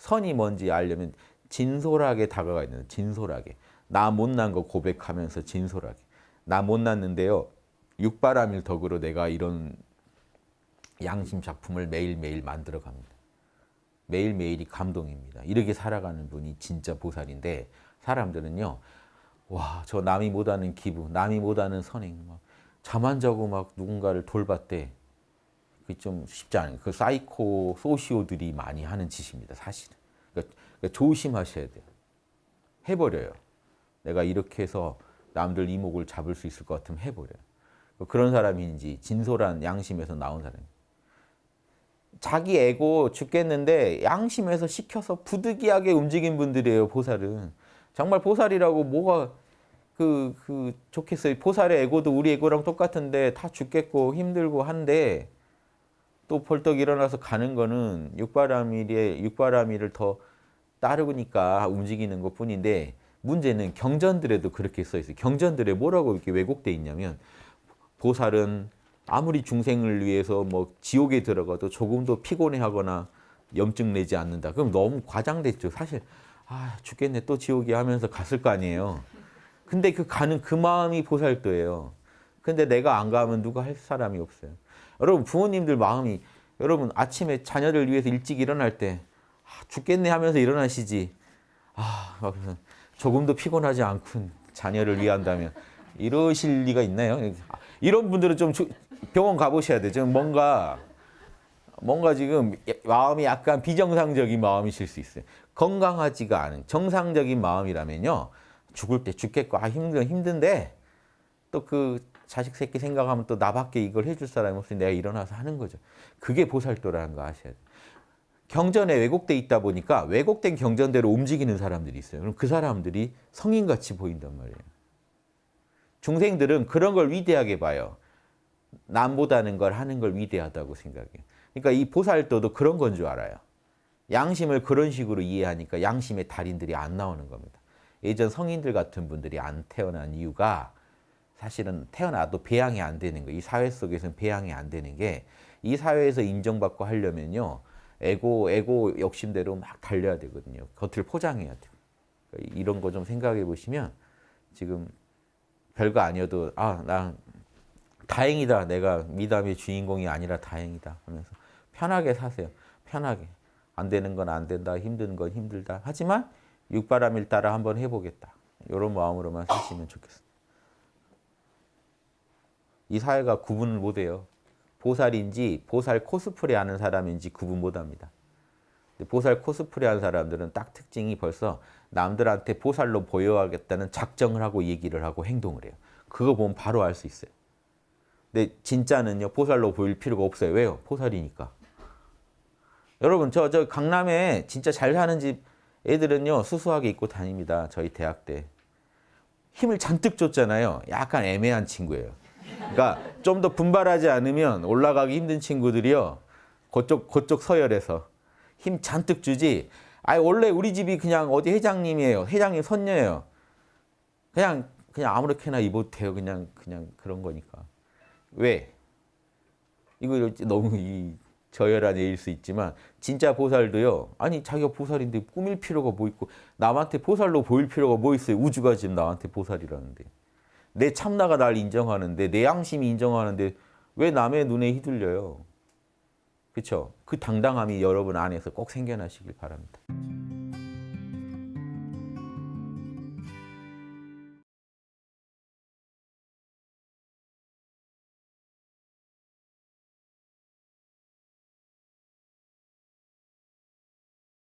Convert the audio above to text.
선이 뭔지 알려면 진솔하게 다가가 있는 진솔하게 나 못난 거 고백하면서 진솔하게 나 못났는데요 육바람일 덕으로 내가 이런 양심 작품을 매일매일 만들어 갑니다. 매일매일이 감동입니다. 이렇게 살아가는 분이 진짜 보살인데 사람들은요. 와, 저 남이 못하는 기부, 남이 못하는 선행, 잠안 자고 막 누군가를 돌봤대. 그게 좀 쉽지 않아요. 그 사이코 소시오들이 많이 하는 짓입니다. 사실은. 그러니까, 그러니까 조심하셔야 돼요. 해버려요. 내가 이렇게 해서 남들 이목을 잡을 수 있을 것 같으면 해버려요. 그런 사람인지 진솔한 양심에서 나온 사람. 자기 에고 죽겠는데 양심에서 시켜서 부득이하게 움직인 분들이에요. 보살은. 정말 보살이라고 뭐가 그, 그 좋겠어요. 보살의 에고도 우리 에고랑 똑같은데 다 죽겠고 힘들고 한데 또 벌떡 일어나서 가는 거는 육바라밀의 육바라밀을 더 따르니까 움직이는 것 뿐인데 문제는 경전들에도 그렇게 써 있어요. 경전들에 뭐라고 이렇게 왜곡돼 있냐면 보살은 아무리 중생을 위해서 뭐 지옥에 들어가도 조금도 피곤해하거나 염증 내지 않는다. 그럼 너무 과장됐죠. 사실 아 죽겠네 또 지옥이 하면서 갔을 거 아니에요. 근데 그 가는 그 마음이 보살도예요. 근데 내가 안 가면 누가 할 사람이 없어요. 여러분 부모님들 마음이 여러분 아침에 자녀를 위해서 일찍 일어날 때 아, 죽겠네 하면서 일어나시지. 아 조금도 피곤하지 않군 자녀를 위한다면 이러실 리가 있나요? 이런 분들은 좀 병원 가보셔야 돼요. 좀 뭔가 뭔가 지금 마음이 약간 비정상적인 마음이실 수 있어요. 건강하지가 않은 정상적인 마음이라면요. 죽을 때 죽겠고 아 힘든 힘든데 또 그 자식 새끼 생각하면 또 나밖에 이걸 해줄 사람이 없으니 내가 일어나서 하는 거죠. 그게 보살도라는 거 아셔야 돼요. 경전에 왜곡돼 있다 보니까 왜곡된 경전대로 움직이는 사람들이 있어요. 그럼 그 사람들이 성인같이 보인단 말이에요. 중생들은 그런 걸 위대하게 봐요. 남보다는 걸 하는 걸 위대하다고 생각해요. 그러니까 이 보살도도 그런 건 줄 알아요. 양심을 그런 식으로 이해하니까 양심의 달인들이 안 나오는 겁니다. 예전 성인들 같은 분들이 안 태어난 이유가 사실은 태어나도 배양이 안 되는 거예요. 이 사회 속에서는 배양이 안 되는 게 이 사회에서 인정받고 하려면요. 에고, 에고 욕심대로 막 달려야 되거든요. 겉을 포장해야 돼요. 그러니까 이런 거 좀 생각해 보시면 지금 별거 아니어도 아, 나 다행이다. 내가 미담의 주인공이 아니라 다행이다 하면서 편하게 사세요. 편하게. 안 되는 건 안 된다. 힘든 건 힘들다. 하지만 육바람일 따라 한번 해보겠다. 이런 마음으로만 사시면 좋겠습니다. 이 사회가 구분을 못해요. 보살인지 보살 코스프레 하는 사람인지 구분 못합니다. 보살 코스프레 하는 사람들은 딱 특징이 벌써 남들한테 보살로 보여야겠다는 작정을 하고 얘기를 하고 행동을 해요. 그거 보면 바로 알 수 있어요. 근데 진짜는요 보살로 보일 필요가 없어요. 왜요? 보살이니까. 여러분 저 저 강남에 진짜 잘 사는 집 애들은요 수수하게 입고 다닙니다. 저희 대학 때. 힘을 잔뜩 줬잖아요. 약간 애매한 친구예요. 그러니까 좀 더 분발하지 않으면 올라가기 힘든 친구들이요. 그쪽 그쪽 서열에서 힘 잔뜩 주지. 아 원래 우리 집이 그냥 어디 회장님이에요. 회장님 손녀예요. 그냥 그냥 아무렇게나 입어도 돼요. 그냥 그냥 그런 거니까. 왜? 이거 너무 이 저열한 예일 수 있지만 진짜 보살도요. 아니 자기가 보살인데 꾸밀 필요가 뭐 있고 남한테 보살로 보일 필요가 뭐 있어요. 우주가 지금 나한테 보살이라는데. 내 참나가 날 인정하는데 내 양심이 인정하는데 왜 남의 눈에 휘둘려요? 그렇죠? 그 당당함이 여러분 안에서 꼭 생겨나시길 바랍니다.